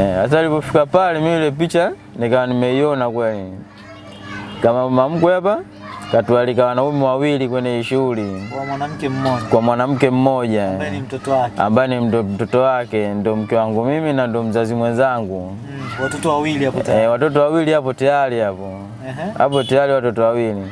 Eh, hata alipofika pale mimi ile picha nikawa nimeiona kweli. Kama mama mkwe hapa katualika wanaume wawili kwenye shughuli Kwa mwanamke mmoja kwa mwanamke mmoja ambaye ni mtoto wake. ambaye ni mtoto wake, ndo mke wangu mimi na ndo mzazi mwenzangu. Mm, watoto wawili hapo tayari. Eh, watoto wawili hapo tayari hapo hapo tayari watoto wawili.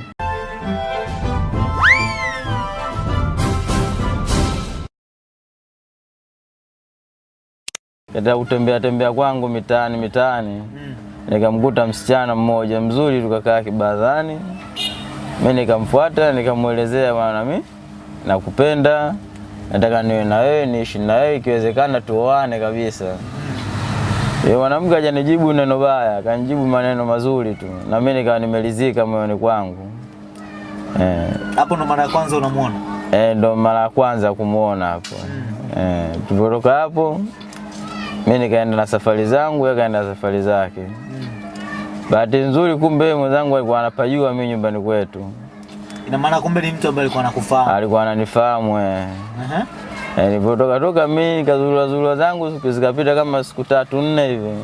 Katika kutembea tembea kwangu mitaani mitaani Mm. nikamkuta msichana mmoja mzuri, tukakaa kibadhani. mi nikamfuata nikamwelezea, bwana, mi nakupenda, nataka niwe na wewe, niishi na wewe, ikiwezekana tuoane kabisa. Yule mwanamke hajanijibu neno baya, akanijibu maneno mazuri tu, na mimi nikawa nimelizika moyoni kwangu. Eh, Hapo ndo mara ya kwanza unamwona. eh, ndo mara ya kwanza kumuona hapo. Eh, tulipotoka hapo mimi nikaenda na safari zangu, yeye kaenda na safari zake. Bahati nzuri, kumbe mwenzangu alikuwa anapajua mimi nyumbani kwetu, Ina maana kumbe ni mtu ambaye alikuwa anakufahamu. alikuwa ananifahamu eh. Uh Eh, Nilipotoka toka mimi nikazurura zurura zangu, siku zikapita kama siku tatu nne hivi. Mm.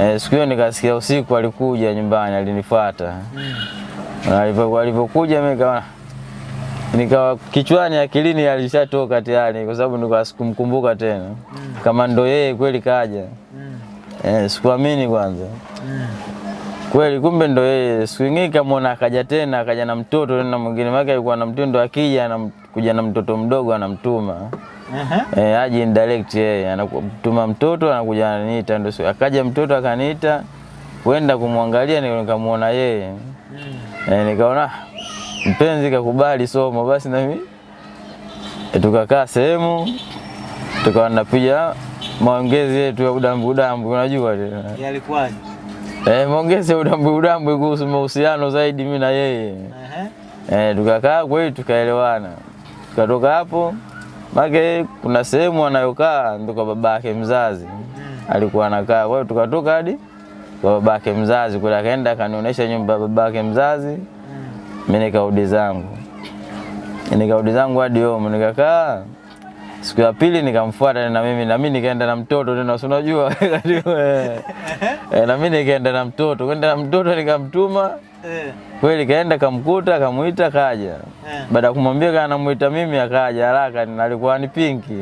Eh, siku hiyo nikasikia usiku alikuja nyumbani, alinifuata. Mm. Alipokuja mimi nikawa nikawa kichwani akilini alishatoka tayari, kwa sababu nilikuwa sikumkumbuka tena mm. kama ndo yeye kweli kaja. Mm. Eh, sikuamini kwanza Mm. kweli, kumbe ndo yeye. Siku ingine kamwona akaja tena, akaja na mtoto tena mwingine, wake alikuwa na mtindo, akija anakuja na mtoto mdogo anamtuma uh-huh. Eh, aje indirect yeye anatuma mtoto anakuja ananiita, ndo akaja mtoto akaniita kwenda kumwangalia, nika- nikamuona yeye Mm. eh, nikaona "Ah, mpenzi kakubali somo, basi na mimi eh, tukakaa sehemu tukawa napiga maongezi yetu ya udambu udambu, unajua yalikuwaje? Eh, maongezi ya udambu udambu kuhusu mahusiano zaidi mimi na yeye Uh -huh. Eh, tukakaa kweli tukaelewana. Tukatoka hapo make kuna sehemu anayokaa ndo kwa babake mzazi alikuwa anakaa. Kwa hiyo tukatoka hadi kwa babake mzazi kule, akaenda akanionyesha nyumba ya babake mzazi. Mimi nikarudi zangu, nikarudi zangu hadi home nikakaa. Siku ya pili nikamfuata na mimi na mimi nikaenda na mtoto tena, si unajua eh, na mimi nikaenda na mtoto, kwenda na mtoto nikamtuma Eh. kweli kaenda kamkuta kamuita kaja. Eh. Baada ya kumwambia kana namuita mimi akaja haraka, na alikuwa ni pinki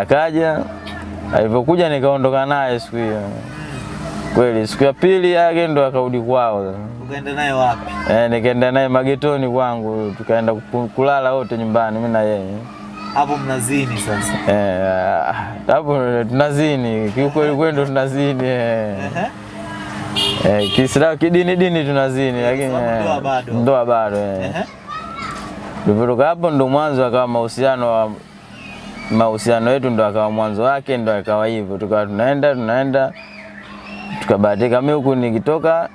akaja. Alipokuja nikaondoka naye siku hiyo. Kweli siku ya pili yake ndo akarudi kwao. Ukaenda naye wapi? Eh, nikaenda naye magetoni kwangu, tukaenda kulala wote nyumbani mimi na yeye. Hapo mnazini sasa. Eh, hapo tunazini, kiukweli kweli ndo tunazini eh. Eh, Kiislamu kidini dini tunazini lakini eh, ndoa bado. ndoa bado eh. Ehe. Tulivyotoka hapo ndo mwanzo akawa mahusiano wa mahusiano yetu ndo akawa mwanzo wake ndo akawa hivyo, tukawa tunaenda tunaenda, tukabahatika mimi huku nikitoka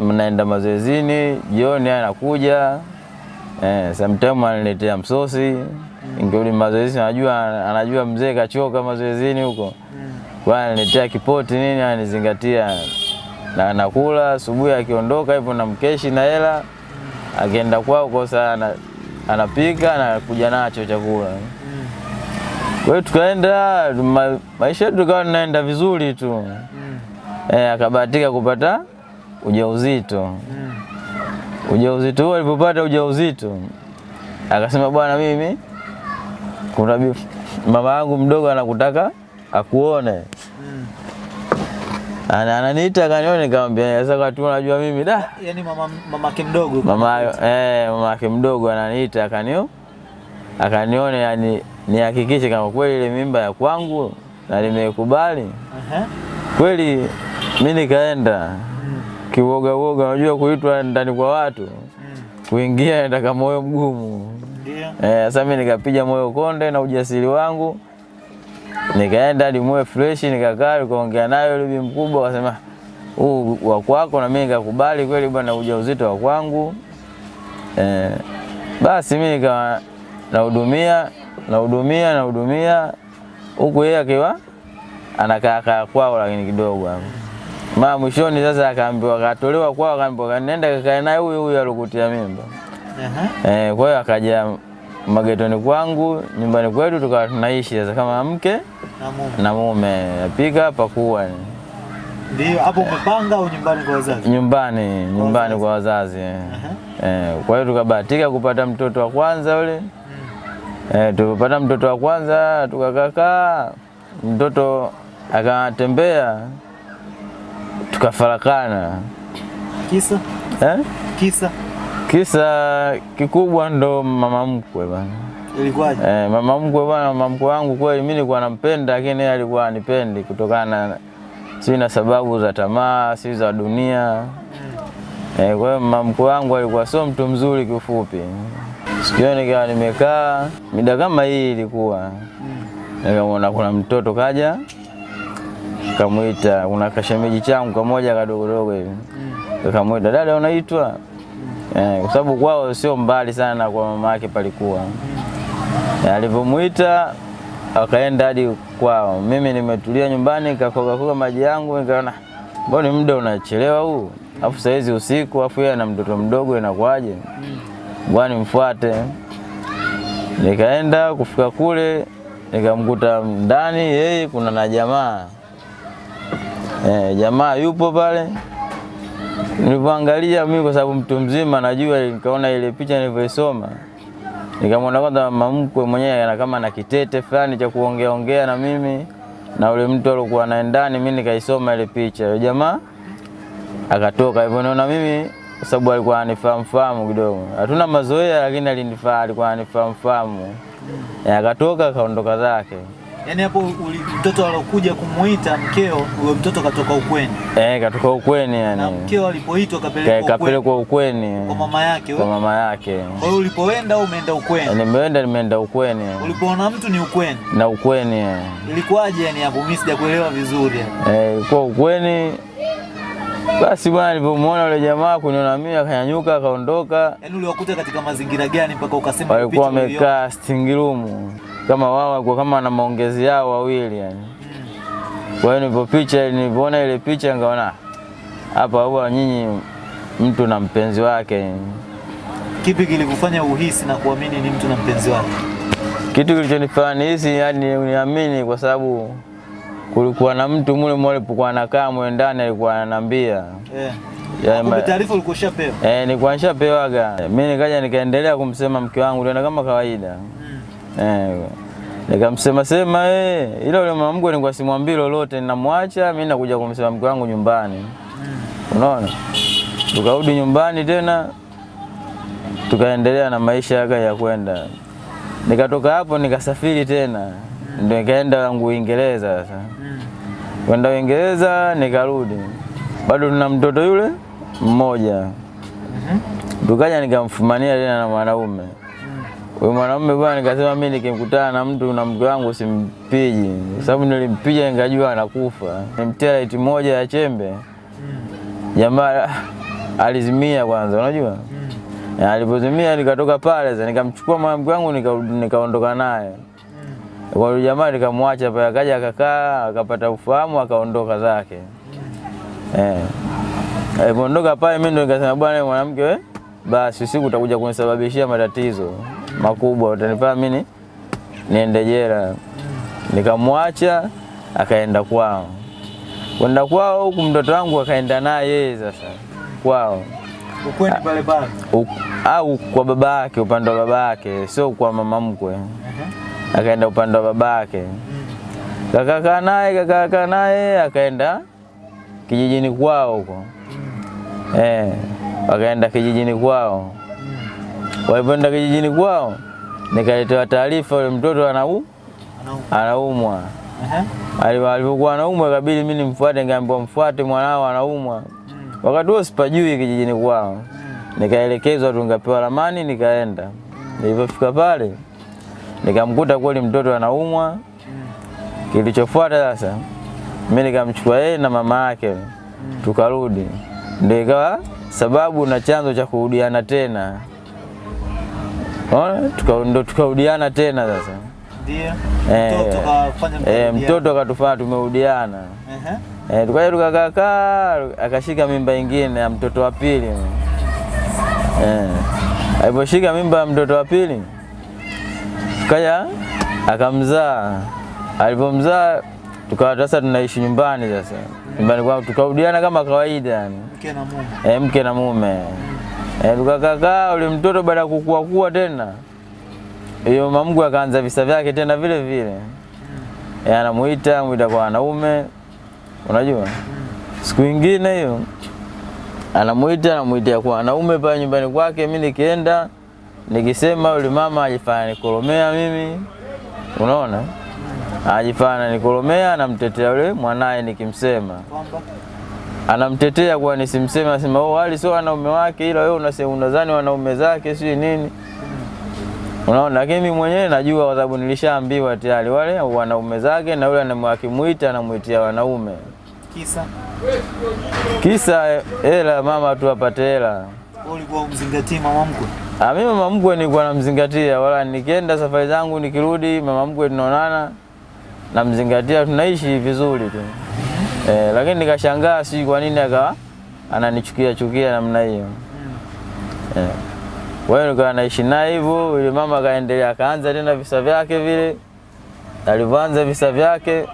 mnaenda mazoezini, jioni anakuja eh, sometime ananiletea msosi nikirudi mazoezi, anajua anajua mzee kachoka mazoezini huko, kwa ananiletea kipoti nini, ananizingatia na nakula asubuhi, akiondoka hivyo na mkeshi na hela, akienda kwao kwa sana anapika na kuja nacho chakula. Kwa hiyo tukaenda ma, maisha yetu tukawa tunaenda vizuri tu Eh, akabahatika kupata ujauzito. Mm. Ujauzito huo alipopata ujauzito akasema, bwana, mimi kuna mama yangu mdogo anakutaka akuone. Mm. Ana- Ananiita kanione, nikamwambia sasa, kwa tu unajua mimi da Yaani mama mamake mdogo. mama eh, mama yake mdogo ananiita akanio akanione, yani nihakikishe kama kweli ile mimba ya kwangu na nimekubali Uh -huh. kweli. Mi nikaenda kiwoga woga, unajua kuitwa ndani kwa watu, kuingia nataka moyo mgumu. Eh. Sasa mi nikapiga moyo konde na ujasiri wangu, nikaenda hadi moyo fresh, nikakaa nikaongea nayo yule bibi mkubwa, akasema huu wa kwako, na mimi nikakubali kweli bwana, ujauzito wa kwangu. Eh. Basi mi nikawa nahudumia nahudumia nahudumia. Huku yeye akiwa anakaa kaa kwao, lakini kidogo hapo maa mwishoni sasa akaambiwa akatolewa kwao, akaambiwa nenda kakae naye huyu huyu alikutia mimba Uh -huh. eh. Kwa hiyo akaja magetoni kwangu, nyumbani kwetu tukawa tunaishi sasa kama mke Na mume. na mume, napika pakua Ndio hapo umepanga au nyumbani kwa wazazi? nyumbani nyumbani kwa wazazi Uh -huh. Eh, kwa hiyo tukabahatika kupata mtoto wa kwanza yule. ule eh, tukapata mtoto wa kwanza tukakakaa, mtoto akatembea, tukafarakana Kisa? eh? Kisa Kisa kikubwa ndo mama mkwe bana. ilikuwaje? Eh, mama mkwe bana, mama mkwe wangu kweli mimi nilikuwa nampenda, lakini yeye alikuwa anipendi kutokana na si na sababu za tamaa, si za dunia. Eh, kwa hiyo mama mkwe wangu alikuwa sio mtu mzuri kifupi. Siku hiyo nikawa nimekaa mida kama hii ilikuwa nikamwona kuna mtoto kaja kamwita, una kashemeji changu kamoja kadogodogo hivi Mm. Kamuita dada unaitwa? Mm. Eh, kwa sababu kwao sio mbali sana kwa mama yake palikuwa. Eh, Alivyomwita akaenda hadi kwao, mimi nimetulia nyumbani kakoga koga maji yangu, nikaona mbona muda unachelewa huu, afu saizi usiku, afu yeye ana mtoto mdogo, inakuwaje? Bwana mfuate. Nikaenda kufika kule nikamkuta ndani yeye kuna na jamaa eh, jamaa yupo pale Nilipoangalia mimi kwa sababu mtu mzima najua, nikaona ile picha nilivyoisoma, nikamwona kwanza mama mkwe mwenyewe ana kama na kitete fulani cha kuongea ongea na mimi na ule mtu alikuwa naye ndani, mimi nikaisoma ile picha. Yule jamaa akatoka hivyo, naona mimi kwa sababu alikuwa anifahamu fahamu kidogo, hatuna mazoea, lakini alinifaa, alikuwa anifahamu fahamu. Eh, Akatoka akaondoka zake. Yaani hapo mtoto alokuja kumuita mkeo, huyo mtoto katoka ukweni. Eh, katoka ukweni yani. Na mkeo alipoitwa kapelekwa ukweni kapelekwa ukweni kwa mama yake. kwa mama yake. Kwa hiyo ulipoenda au umeenda ukweni? Nimeenda nimeenda ukweni Ulipoona mtu ni ukweni. na ukweni eh. Ilikuwaje yani hapo? Mimi sijakuelewa vizuri. Eh, kwa ukweni basi bwana, nilipomwona yule jamaa kuniona mimi akanyanyuka akaondoka. Yaani uliwakuta katika mazingira gani mpaka ukasema Walikuwa wamekaa sitting room kama wao walikuwa kama na maongezi yao wawili yani. Kwa hiyo nilipo picha nilipoona ile picha nikaona hapa huwa nyinyi mtu na mpenzi wake. Kipi kilikufanya uhisi na kuamini ni mtu na mpenzi wake? Kitu kilichonifanya nihisi yani niamini kwa sababu kulikuwa na mtu mule mule alipokuwa anakaa mwe ndani alikuwa ananiambia Eh. Yeah, ma- taarifa ulikuwa ushapewa. Eh, nilikuwa nishapewaga. Mimi nikaja nikaendelea kumsema mke wangu tena kama kawaida. Eh, nikamsema sema eh, ila yule mama mkwe nilikuwa simwambii lolote, ninamwacha mimi nakuja kumsema mke wangu nyumbani. Unaona? Tukarudi nyumbani tena tukaendelea na maisha yaka ya kwenda. Nikatoka hapo nikasafiri tena. Ndio nikaenda wangu Uingereza sasa. Kwenda Uingereza nikarudi. Bado tuna mtoto yule mmoja. Tukaja nikamfumania tena na mwanaume. Huyu mwanaume bwana, nikasema mimi nikimkutana na mtu na mke wangu simpiji, kwa sababu nilimpiga nikajua anakufa. Nimtia laiti moja ya chembe, jamaa alizimia kwanza, unajua? Na alipozimia nikatoka pale sasa, nikamchukua mwanamke wangu nika- nikaondoka naye. Kwa yule jamaa, nikamwacha pale, akaja akakaa, akapata ufahamu, akaondoka zake. Eh, alipoondoka pale, mimi ndo nikasema bwana, mwanamke wewe, basi usiku utakuja kunisababishia matatizo makubwa, utanifanya mimi niende jela. Nikamwacha akaenda kwao, kwenda kwao huku mtoto wangu akaenda naye yeye sasa kwao Ukweni pale pale. Au kwa baba yake, upande wa baba yake, sio kwa mama mkwe. Akaenda upande wa baba yake, kakakaa naye kakakaa naye, akaenda kijijini kwao huko eh, wakaenda kijijini kwao. Walipoenda kijijini kwao, nikaletewa taarifa yule mtoto anau anaumwa. Ehe. Ali- Alipokuwa anaumwa, ikabidi mimi nimfuate, nikaambiwa mfuate mwanao anaumwa. Wakati huo sipajui kijijini kwao, nikaelekezwa tu, nikapewa ramani, nikaenda. Nilipofika pale, nikamkuta kweli mtoto anaumwa. Kilichofuata sasa, mimi nikamchukua yeye na mama yake, tukarudi, ndio ikawa sababu na chanzo cha kurudiana tena. Ndo tukarudiana tena sasa. Ndio. Eh, Mtoto Eh, akatufanya tumerudiana. Ehe. Eh, tukaja tukakaa akashika mimba ingine ya mtoto wa pili. Eh. Aliposhika mimba ya mtoto wa pili kaja akamzaa. Alipomzaa tukawa sasa tunaishi nyumbani sasa nyumbani kwa tukaudiana kama kawaida yani Mke na mume. Eh, mke na mume e, tukakakaa. Ule mtoto baada ya kukua kuwa tena, hiyo mamgu akaanza visa vyake tena vile vile e, anamuita muita kwa wanaume, unajua siku ingine hiyo anamuita anamuita kwa wanaume pale nyumbani kwake. Mi nikienda nikisema, yule mama ajifanya nikolomea mimi, unaona, ajifanya nikolomea, anamtetea yule mwanaye nikimsema anamtetea kwa nisimseme, anasema oh, wali sio wanaume wake, ila wewe unasema unadhani wanaume zake sio nini, unaona. Lakini mimi mwenyewe najua, kwa sababu nilishaambiwa tayari wale wanaume zake, na yule anamwakimuita anamuitia wanaume, kisa kisa hela, mama tu apate hela. ulikuwa umzingatie mama mkwe. Ah, mimi mama mkwe nilikuwa namzingatia, wala nikienda safari zangu nikirudi, mama mkwe tunaonana, namzingatia, tunaishi vizuri tu eh, lakini nikashangaa si kwa nini akawa ananichukia chukia namna hiyo eh. Kwa hiyo nikawa naishi naye hivyo, yule mama akaendelea, akaanza tena visa vyake vile. Alivyoanza visa vyake,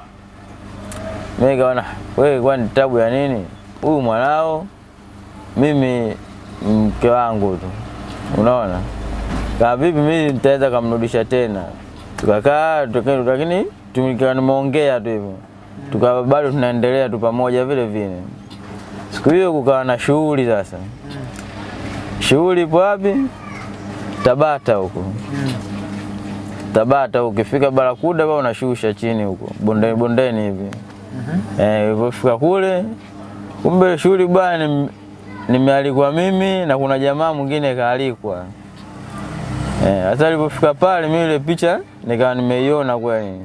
mimi nikaona wewe, kwani tabu ya nini? Huyu mwanao mimi mke wangu tu, unaona kama vipi mimi nitaweza kumrudisha tena. Tukakaa lakini tumikiwa nimeongea tu hivyo, tukawa bado tunaendelea tu pamoja vile vile. Siku hiyo kukawa na shughuli sasa. Shughuli ipo wapi? Tabata huko. Tabata ukifika Barakuda bado unashusha chini huko bondeni bondeni hivi. Mhm. Eh, ulipofika kule kumbe shughuli bwana nim- nimealikwa mimi na kuna jamaa mwingine kaalikwa. Eh, hata alipofika pale mimi ile picha nikawa nimeiona kweli.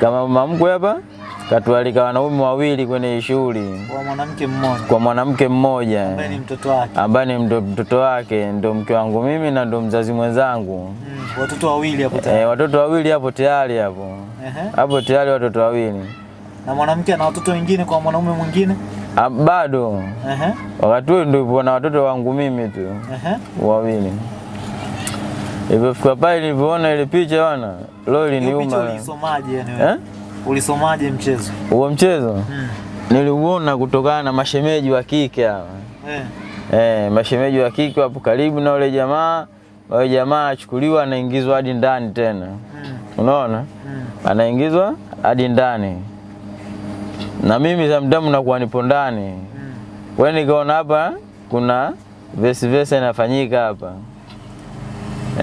Kama mama mkwe hapa katualika wanaume wawili kwenye shughuli Kwa mwanamke mmoja kwa mwanamke mmoja ambaye ni mtoto wake. ambaye ni ndo mtoto wake ndo mke wangu mimi na ndo mzazi mwenzangu. Mm. Watoto wawili hapo tayari. Eh, watoto wawili hapo tayari hapo hapo tayari watoto wawili Na mwanamke ana watoto wengine kwa mwanaume mwingine. Ah, bado Ehe. wakati huo ndio na watoto wangu mimi tu Ehe. wawili. Ilipofika pale nilivyoona ile picha bwana, leo Hiyo picha iliniuma. ulisomaje yani wewe? Eh? Ulisomaje mchezo? Huo mchezo Mm. niliuona kutokana na mashemeji wa kike hawa. Eh. Eh, mashemeji wa kike wapo karibu na ule jamaa. Wale jamaa achukuliwa anaingizwa hadi ndani tena. Mm. Unaona? Mm. Anaingizwa hadi ndani. Na mimi zamdamu nakuwa nipo ndani. Mm. Wewe nikaona hapa kuna vesi vesi inafanyika hapa.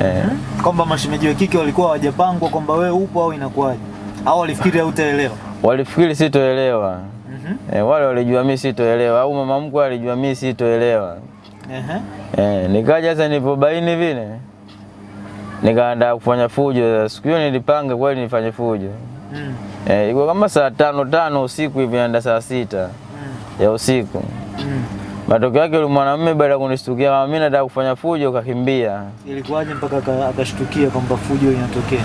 Eh, Kwamba mashemeji wa kike walikuwa hawajapangwa kwamba wewe upo au inakuwaje? Au walifikiri hautaelewa? walifikiri sitoelewa. Mhm. Eh, wale walijua mimi sitoelewa au mama mkwe alijua mimi sitoelewa. Ehe. Eh, nikaja sasa nilipobaini vile nikaanza kufanya fujo. Siku hiyo nilipanga kweli nifanye fujo. Mm. Eh, ilikuwa kama saa tano tano usiku hivi naenda saa sita Mm. ya usiku. Mm. Matokeo yake yule mwanamume baada ya kunishtukia mimi nataka kufanya fujo kakimbia. Ilikuwaje mpaka akashtukia kwamba fujo inatokea?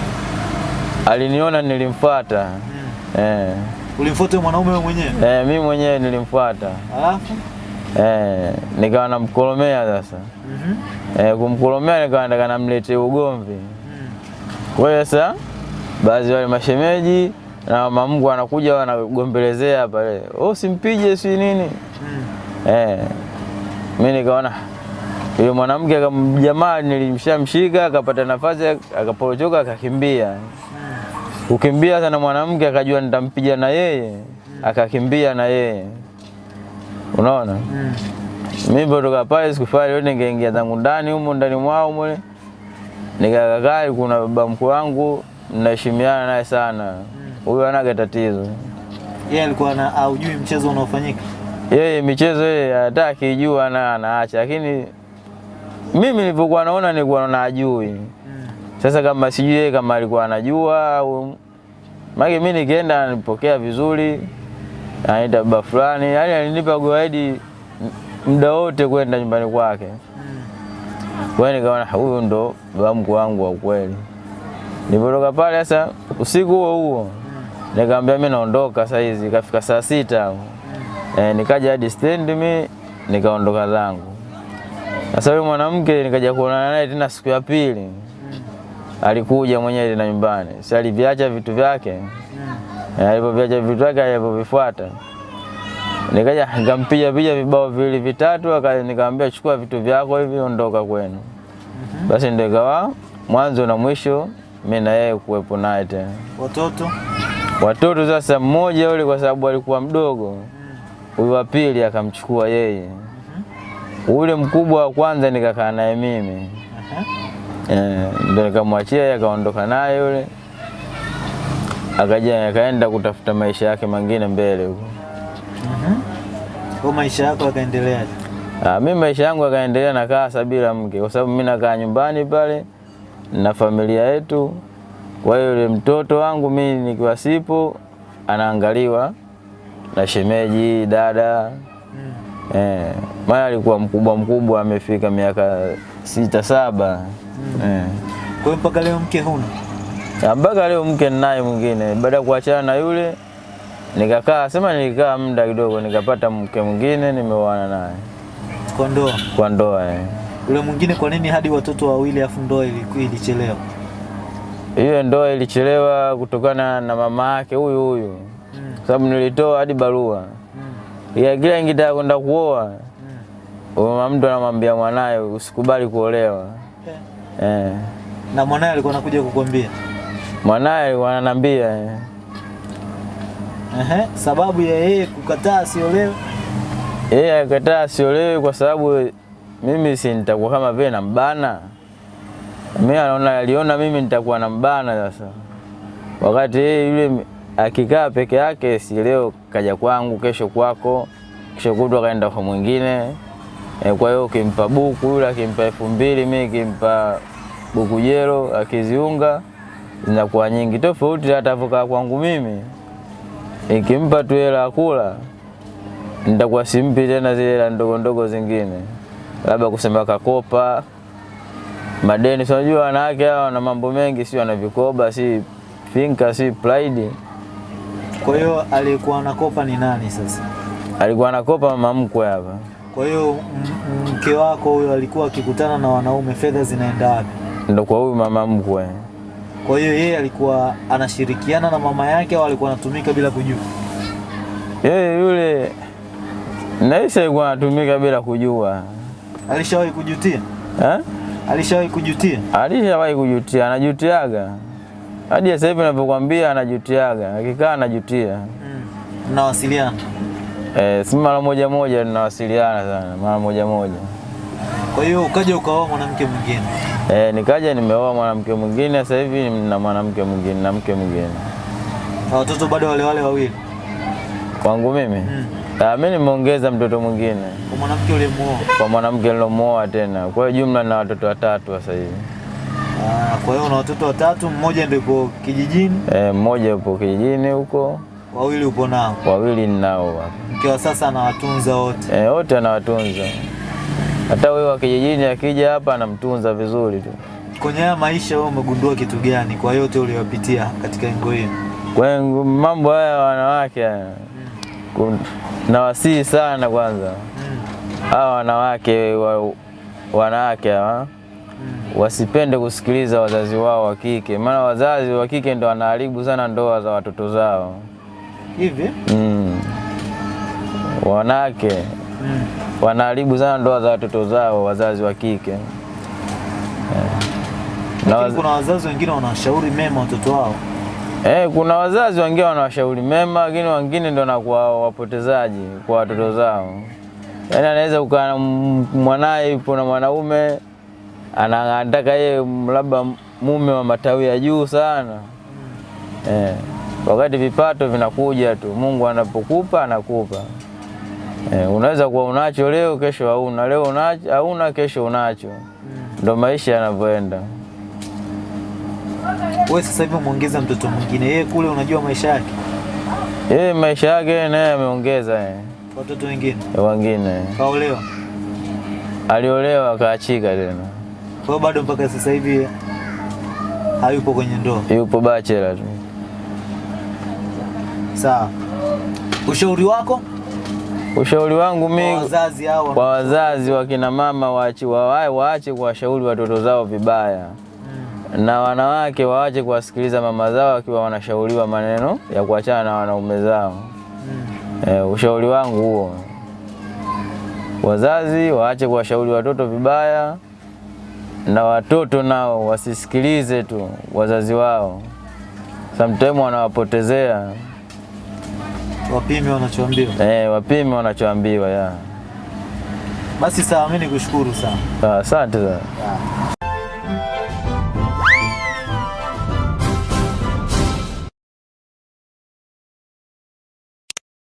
Aliniona nilimfuata. Mm. Eh, Ulimfuata mwanaume wewe mwenyewe? eh, mimi mwenyewe nilimfuata. Alafu? Eh, nikawa namkolomea sasa. Mhm. Mm Eh, kumkolomea nikawa nataka namlete ugomvi. Mm. Kwa hiyo sasa baadhi wale mashemeji na mkwe wanakuja wanagombelezea pale, oh, simpige si nini Mm. eh. Mimi nikaona yule mwanamke jamaa nilimshamshika akapata nafasi akaporochoka akakimbia. Kukimbia sana mwanamke akajua nitampiga na yeye, akakimbia na yeye. Unaona? Mm. Mimi kutoka pale sikufanya yote, ningeingia zangu ndani humo ndani mwao mule, nikakaa. Kuna baba mkuu wangu naheshimiana naye sana, huyo mm. anaga tatizo Yeye alikuwa na aujui mchezo unaofanyika. yeye, michezo yeye hataki jua na anaacha, lakini mimi nilivyokuwa naona nilikuwa naona ajui. Mm. Sasa kama sijui yeye kama alikuwa anajua au mage, mimi nikienda nipokea vizuri, anaita baba fulani, yani alinipa guide muda wote kwenda nyumbani kwake. Kwa hiyo nikaona huyu ndo baba mkuu wangu wa kweli. Nilipotoka pale sasa usiku huo huo nikamwambia mimi naondoka saa hizi, kafika saa sita eh, nikaja hadi stendi mimi nikaondoka zangu. Sasa yule mwanamke nikaja kuonana naye tena siku ya pili. Alikuja mwenyewe na nyumbani, si aliviacha vitu vyake Mm. Alipoviacha alivyoviacha vitu vyake alipovifuata, nikaja nikampiga piga vibao viwili vitatu, nikamwambia chukua vitu vyako hivi, ondoka kwenu. Basi ndio ikawa mwanzo na mwisho mimi na yeye kuwepo naye tena. Watoto? Watoto sasa, mmoja yule kwa sababu alikuwa mdogo, huyu wa pili akamchukua yeye, ule mkubwa wa kwanza nikakaa naye mimi. Eh, ndo nikamwachia yeye akaondoka naye yule, akaja akaenda kutafuta maisha yake mengine mbele huko. Kwa maisha yako yakaendelea? Ah, mimi maisha yangu yakaendelea nakaa sabila mke, kwa sababu mimi nakaa nyumbani pale na familia yetu. Kwa hiyo yule mtoto wangu mi nikiwa sipo anaangaliwa na shemeji dada Mm. eh, maana alikuwa mkubwa mkubwa, amefika miaka sita saba eh. Kwa hiyo mpaka leo mke huna? Na mpaka leo mke ninaye mwingine. Baada ya kuachana na yule nikakaa, sema nilikaa muda kidogo, nikapata mke mwingine, nimeoana naye Kwa ndoa. kwa ndoa eh. Ule mwingine kwa nini hadi watoto wawili afu ndoa ilichelewa? Hiyo ndoa ilichelewa kutokana na mama yake huyu huyu, Mm. sababu nilitoa hadi barua Mm. ya kila ingitaka kwenda kuoa, Mm. Mama mtu anamwambia mwanaye usikubali kuolewa Eh. eh. Na mwanae alikuwa anakuja kukwambia. Mwanaye alikuwa ananiambia eh. Ehe, sababu ya yeye kukataa siolewe? yeye akataa siolewe kwa sababu mimi si nitakuwa kama vile nambana. Mimi anaona aliona mimi nitakuwa nambana sasa, wakati yeye yule akikaa peke yake, si leo kaja kwangu, kesho kwako, kesho kutwa kaenda kwa mwingine e, kwa hiyo ukimpa buku yule akimpa elfu mbili mimi kimpa buku jero akiziunga zinakuwa nyingi, tofauti atavokaa kwangu mimi ikimpa tu hela kula nitakuwa simpi tena zile hela ndogo ndogo zingine, labda kusema kakopa madeni. Si unajua wanawake hawa wana mambo mengi, si wana vikoba, si finka, si pride. Kwa hiyo alikuwa anakopa ni nani sasa? Alikuwa anakopa mama mkwe hapa, Kwa hiyo mke wako huyo alikuwa akikutana na wanaume, fedha zinaenda wapi? ndo kwa huyu mama mkwe. Kwa hiyo yeye alikuwa anashirikiana na mama yake au alikuwa anatumika bila kujua? Yeye yule naisi alikuwa anatumika bila kujua Alishawahi kujutia? eh? Alishawahi kujutia? Alishawahi kujutia, anajutiaga hadi sasa hivi ninavyokuambia, anajutiaga, akikaa anajutia. Mm. Mnawasiliana? Eh, si mara moja moja tunawasiliana sana, mara moja moja. Kwa hiyo ukaja ukaoa mwanamke mwingine. Eh, nikaja nimeoa mwanamke mwingine, sasa hivi na mwanamke mwingine na mke mwingine Na watoto bado wale wale wawili. kwangu mimi. Mm. Ah, mimi nimeongeza mtoto mwingine Kwa mwanamke uliyemuoa. kwa mwanamke nilomuoa tena, kwa hiyo jumla na watoto watatu sasa hivi. Ah, kwa hiyo una watoto watatu, mmoja ndio kijijini, Eh, mmoja yupo kijijini huko, wawili upo nao. wawili ninao hapa. Mke wa sasa anawatunza wote. Eh, wote anawatunza. Hata wewe wa kijijini akija hapa anamtunza vizuri tu. Kwenye haya maisha wewe umegundua kitu gani kwa yote uliyopitia katika engo hii? Kwa mambo haya wanawake kun- nawasihi sana kwanza hawa hmm. wanawake wa, wanawake hawa hmm. wasipende kusikiliza wazazi wao wa kike, maana wazazi wa kike ndo wanaharibu sana ndoa za watoto zao. Hivi? Mm. Wanawake Mm. wanaharibu sana ndoa za watoto zao, wazazi wa kike. Na waz... kuna wazazi wengine wanawashauri mema watoto wao. eh, kuna wazazi wengine wanawashauri mema, lakini wengine ndo nakuwa wapotezaji kwa watoto zao. Yaani anaweza kukaa mwanaye yupo na mwanaume ana- anataka yeye labda mume wa matawi ya juu sana Mm. eh, wakati vipato vinakuja tu, Mungu anapokupa anakupa. E, unaweza kuwa unacho leo, kesho hauna, leo unacho, hauna, kesho unacho. Ndo maisha yanavyoenda. Wewe sasa hivi umeongeza mtoto mwingine, yeye kule unajua maisha yake, Yeye maisha yake naye ameongeza eh, watoto wengine wengine kaolewa. aliolewa akaachika tena, Kwa bado mpaka sasa hivi hayupo kwenye ndoa. yupo bachelor tu. Sawa. Ushauri wako Ushauri wangu mimi kwa wazazi hao kwa wazazi wakina mama waache waache waache kuwashauri watoto zao vibaya. Mm. na wanawake waache kuwasikiliza mama zao akiwa wanashauriwa maneno ya kuachana na wanaume zao. hmm. E, ushauri wangu huo. Wazazi waache kuwashauri watoto vibaya, na watoto nao wasisikilize tu wazazi wao, sometimes wanawapotezea. Wapime wanachoambiwa. Eh, wapime wanachoambiwa ya. Basi sawa, mimi nikushukuru sana. Sawa, Asante sana.